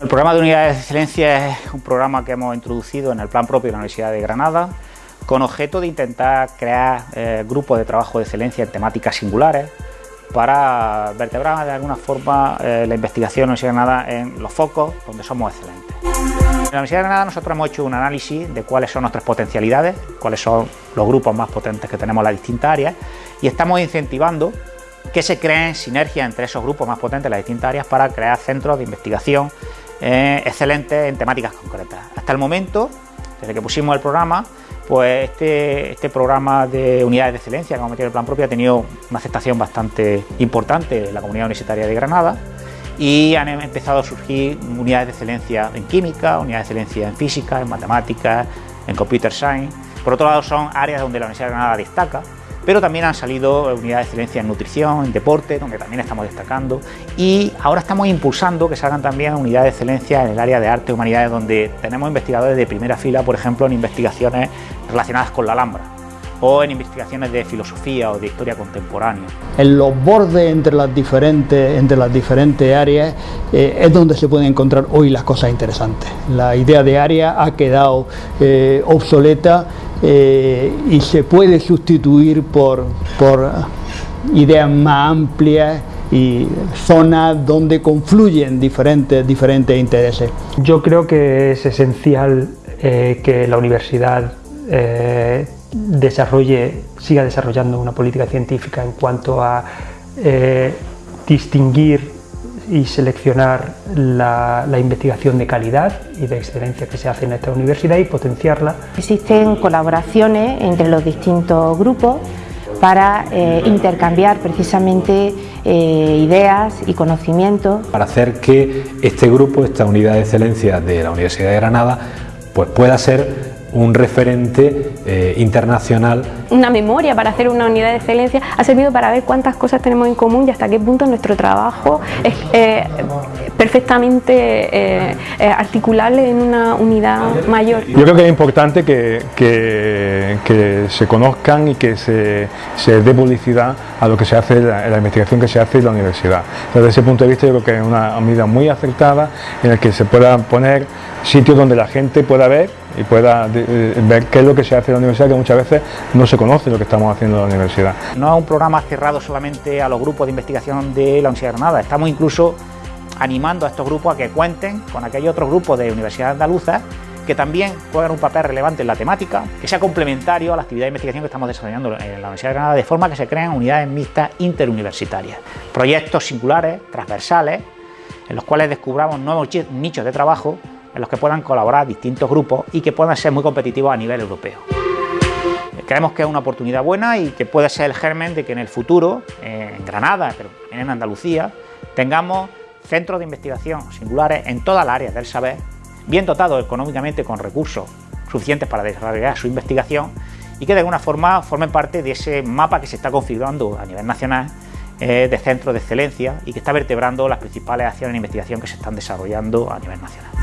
El programa de unidades de excelencia es un programa que hemos introducido en el plan propio de la Universidad de Granada con objeto de intentar crear eh, grupos de trabajo de excelencia en temáticas singulares para vertebrar de alguna forma eh, la investigación de la Universidad de Granada en los focos donde somos excelentes. En la Universidad de Granada nosotros hemos hecho un análisis de cuáles son nuestras potencialidades, cuáles son los grupos más potentes que tenemos en las distintas áreas y estamos incentivando que se creen sinergias entre esos grupos más potentes en las distintas áreas para crear centros de investigación eh, excelentes en temáticas concretas. Hasta el momento, desde que pusimos el programa, pues este, este programa de unidades de excelencia que hemos metido en el plan propio ha tenido una aceptación bastante importante en la comunidad universitaria de Granada y han empezado a surgir unidades de excelencia en química, unidades de excelencia en física, en matemáticas, en computer science. Por otro lado son áreas donde la Universidad de Granada destaca pero también han salido unidades de excelencia en nutrición, en deporte, donde también estamos destacando y ahora estamos impulsando que salgan también unidades de excelencia en el área de arte y humanidades, donde tenemos investigadores de primera fila, por ejemplo, en investigaciones relacionadas con la Alhambra o en investigaciones de filosofía o de historia contemporánea. En los bordes entre las diferentes, entre las diferentes áreas eh, es donde se pueden encontrar hoy las cosas interesantes. La idea de área ha quedado eh, obsoleta eh, y se puede sustituir por, por ideas más amplias y zonas donde confluyen diferentes, diferentes intereses. Yo creo que es esencial que la universidad desarrolle, siga desarrollando una política científica en cuanto a eh, distinguir y seleccionar la, investigación de calidad y de excelencia que se hace en esta universidad y potenciarla. Existen colaboraciones entre los distintos grupos para eh, intercambiar precisamente eh, ideas y conocimientos. Para hacer que este grupo, esta unidad de excelencia de la Universidad de Granada, pues pueda ser un referente eh, internacional. Una memoria para hacer una unidad de excelencia ha servido para ver cuántas cosas tenemos en común y hasta qué punto nuestro trabajo es eh, perfectamente eh, articulable en una unidad mayor. Yo creo que es importante que, que, se conozcan y que se, se, dé publicidad a lo que se hace, la, la investigación que se hace en la universidad. Desde ese punto de vista yo creo que es una medida muy acertada en la que se puedan poner sitios donde la gente pueda ver y pueda eh, ver qué es lo que se hace en la universidad, que muchas veces no se conoce lo que estamos haciendo en la universidad. No es un programa cerrado solamente a los grupos de investigación de la Universidad de Granada, estamos incluso animando a estos grupos a que cuenten con aquellos otros grupos de universidades andaluzas que también juegan un papel relevante en la temática, que sea complementario a la actividad de investigación que estamos desarrollando en la Universidad de Granada, de forma que se crean unidades mixtas interuniversitarias, proyectos singulares, transversales, en los cuales descubramos nuevos nichos de trabajo en los que puedan colaborar distintos grupos y que puedan ser muy competitivos a nivel europeo. Creemos que es una oportunidad buena y que puede ser el germen de que en el futuro, en Granada, pero en Andalucía, tengamos centros de investigación singulares en todas las áreas del saber, bien dotados económicamente con recursos suficientes para desarrollar su investigación y que de alguna forma formen parte de ese mapa que se está configurando a nivel nacional eh, de centros de excelencia y que está vertebrando las principales acciones de investigación que se están desarrollando a nivel nacional.